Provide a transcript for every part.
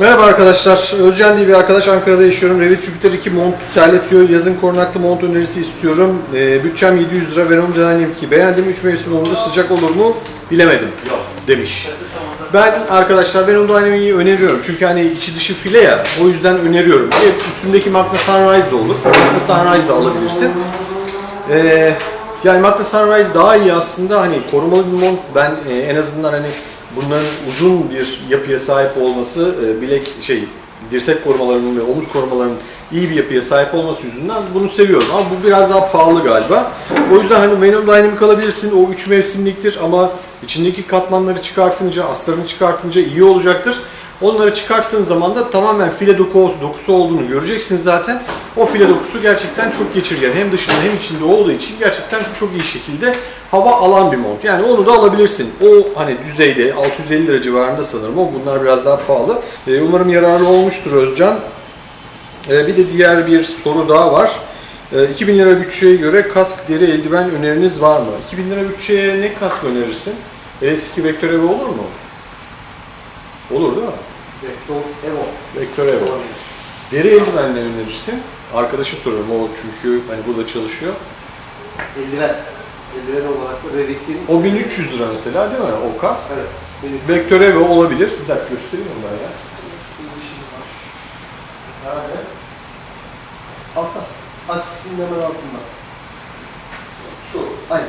Merhaba arkadaşlar. Özcan diye bir arkadaş Ankara'da yaşıyorum. Revit Jupiter 2 mont terletiyor. Yazın korunaklı mont önerisi istiyorum. Ee, bütçem 700 lira. Venom Dynamic 2 beğendim. 3 mevsim olunca sıcak olur mu bilemedim demiş. Ben arkadaşlar Venom Dynamic'i öneriyorum. Çünkü hani içi dışı file ya. O yüzden öneriyorum. Evet, üstündeki Magna Sunrise de olur. Magna Sunrise de alabilirsin. Ee, yani Magna Sunrise daha iyi aslında hani korumalı bir mont ben e, en azından hani bunların uzun bir yapıya sahip olması e, bilek şey dirsek korumalarının ve omuz korumalarının iyi bir yapıya sahip olması yüzünden bunu seviyorum ama bu biraz daha pahalı galiba. O yüzden hani Venom Dynamic alabilirsin. O 3 mevsimliktir ama içindeki katmanları çıkartınca, astarını çıkartınca iyi olacaktır. Onları çıkarttığın zaman da tamamen file dokusu, dokusu olduğunu göreceksiniz zaten. O file dokusu gerçekten çok geçirgen. Hem dışında hem içinde olduğu için gerçekten çok iyi şekilde hava alan bir mont. Yani onu da alabilirsin. O hani düzeyde 650 lira civarında sanırım o. Bunlar biraz daha pahalı. Ee, umarım yararlı olmuştur Özcan. Ee, bir de diğer bir soru daha var. Ee, 2000 lira bütçeye göre kask, deri, eldiven öneriniz var mı? 2000 lira bütçeye ne kask önerirsin? LS2 Vektör Evo olur mu? Olur değil mi? Vektör Evo. Vektör Evo. Deri eldiven ne önerirsin? Arkadaşı soruyorum o çünkü hani burada çalışıyor. Eldiven. Eldiven olarak da Revit'in O 1300 lira mesela değil mi o kask? evet. Benim Vektör Evo olabilir. Bir dakika göstereyim onu ben ya. Nerede? altta. Açısının hemen altında. Şu. Aynen.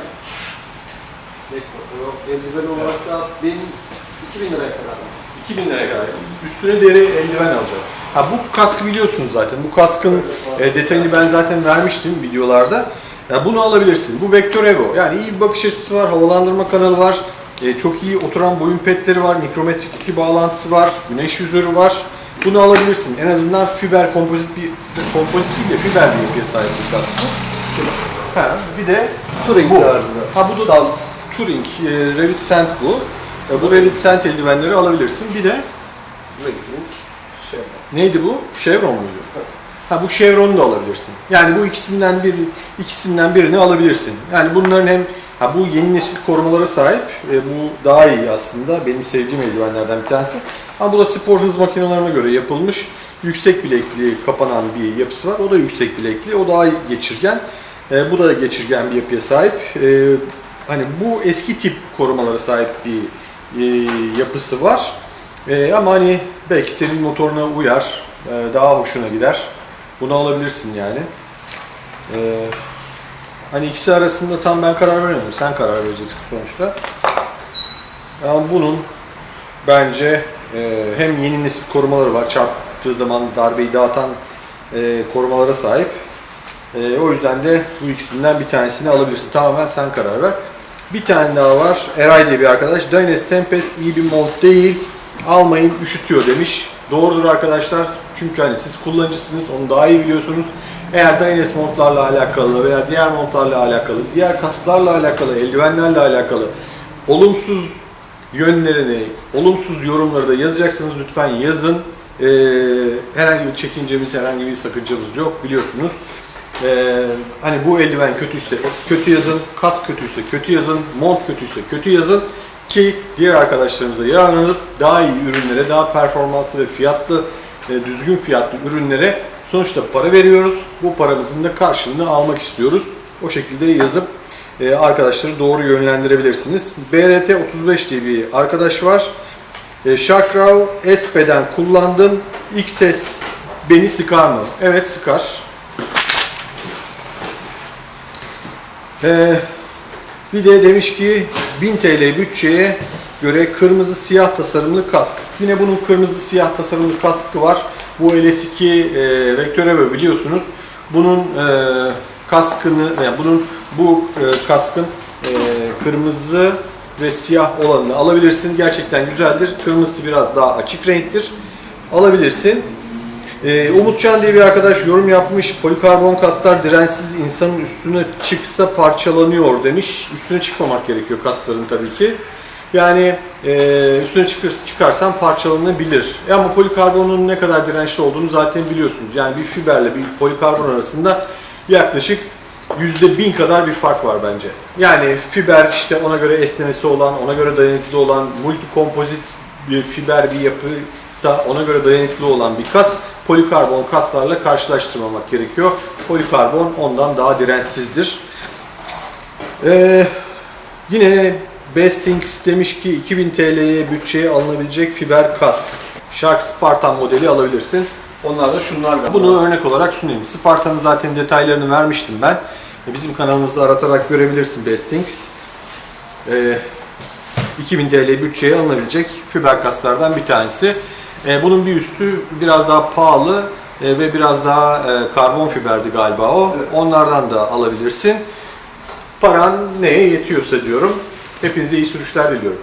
Vektör. Eldiven olarak da benim 2000 liraya kadar. 2000 liraya kadar. Üstüne deri eldiven alacağım. Ha bu kaskı biliyorsunuz zaten. Bu kaskın e, detayını ben zaten vermiştim videolarda. Ya bunu alabilirsin. Bu Vektör Evo. Yani iyi bir bakış açısı var, havalandırma kanalı var. E, çok iyi oturan boyun petleri var, mikrometrik iki bağlantısı var, güneş yüzörü var. Bunu alabilirsin. En azından fiber kompozit bir kompozit değil de fiber bir yapıya sahip bir kask bu. Ha, bir de Touring Bu. tarzı. Ha, bu da- Salt. Touring, e, Revit Sent bu. E, bu Revit Sent eldivenleri alabilirsin. Bir de Revit'in. Neydi bu? Chevron muydu? Ha bu Chevron'u da alabilirsin. Yani bu ikisinden bir ikisinden birini alabilirsin. Yani bunların hem ha bu yeni nesil korumalara sahip. e, bu daha iyi aslında. Benim sevdiğim eldivenlerden bir tanesi. Ama bu da spor hız makinelerine göre yapılmış. Yüksek bilekli kapanan bir yapısı var. O da yüksek bilekli. O daha geçirgen. E, bu da geçirgen bir yapıya sahip. E, hani bu eski tip korumalara sahip bir e, yapısı var. Ee, ama hani belki senin motoruna uyar, e, daha hoşuna gider. Bunu alabilirsin yani. Ee, hani ikisi arasında tam ben karar veremiyorum. Sen karar vereceksin sonuçta. Ama bunun bence e, hem yeni nesil korumaları var. Çarptığı zaman darbeyi dağıtan e, korumalara sahip. E, o yüzden de bu ikisinden bir tanesini alabilirsin. Tamamen sen karar ver. Bir tane daha var. Eray diye bir arkadaş. Dynasty Tempest iyi bir mod değil. Almayın üşütüyor demiş. Doğrudur arkadaşlar. Çünkü hani siz kullanıcısınız. Onu daha iyi biliyorsunuz. Eğer Dynasty modlarla alakalı veya diğer modlarla alakalı, diğer kaslarla alakalı, eldivenlerle alakalı olumsuz yönlerini, olumsuz yorumları da yazacaksanız lütfen yazın. Ee, herhangi bir çekincemiz, herhangi bir sakıncamız yok biliyorsunuz. Ee, hani bu eldiven kötüyse kötü yazın, kask kötüyse kötü yazın, mont kötüyse kötü yazın ki diğer arkadaşlarımıza yararlanıp daha iyi ürünlere, daha performanslı ve fiyatlı, e, düzgün fiyatlı ürünlere sonuçta para veriyoruz. Bu paramızın da karşılığını almak istiyoruz. O şekilde yazıp e, arkadaşları doğru yönlendirebilirsiniz. BRT 35 diye bir arkadaş var. E, Sharkraw SP'den kullandım. XS beni sıkar mı? Evet sıkar. Ee, bir de demiş ki 1000 TL bütçeye göre kırmızı siyah tasarımlı kask. Yine bunun kırmızı siyah tasarımlı kaskı var. Bu LS2 e, Vektör Evo biliyorsunuz. Bunun e, kaskını, yani bunun bu e, kaskın e, kırmızı ve siyah olanını alabilirsin. Gerçekten güzeldir. Kırmızısı biraz daha açık renktir. Alabilirsin. Ee, Umutcan diye bir arkadaş yorum yapmış. Polikarbon kaslar dirençsiz insanın üstüne çıksa parçalanıyor demiş. Üstüne çıkmamak gerekiyor kasların tabii ki. Yani e, üstüne çıkır, çıkarsan parçalanabilir. E ama polikarbonun ne kadar dirençli olduğunu zaten biliyorsunuz. Yani bir fiberle bir polikarbon arasında yaklaşık yüzde bin kadar bir fark var bence. Yani fiber işte ona göre esnemesi olan, ona göre dayanıklı olan, multi kompozit bir fiber bir yapı ise ona göre dayanıklı olan bir kas polikarbon kaslarla karşılaştırmamak gerekiyor. Polikarbon ondan daha dirençsizdir. Ee, yine Bestings demiş ki 2000 TL'ye bütçeye alınabilecek fiber kask. Shark Spartan modeli alabilirsin. Onlar da şunlar galiba. Bunu örnek olarak sunayım. Spartan'ın zaten detaylarını vermiştim ben. E, Bizim kanalımızda aratarak görebilirsin Bestings. Ee, 2000 TL bütçeye alınabilecek fiber kaslardan bir tanesi. E, bunun bir üstü biraz daha pahalı e, ve biraz daha e, karbon fiberdi galiba o. Evet. Onlardan da alabilirsin. Paran neye yetiyorsa diyorum. Hepinize iyi sürüşler diliyorum.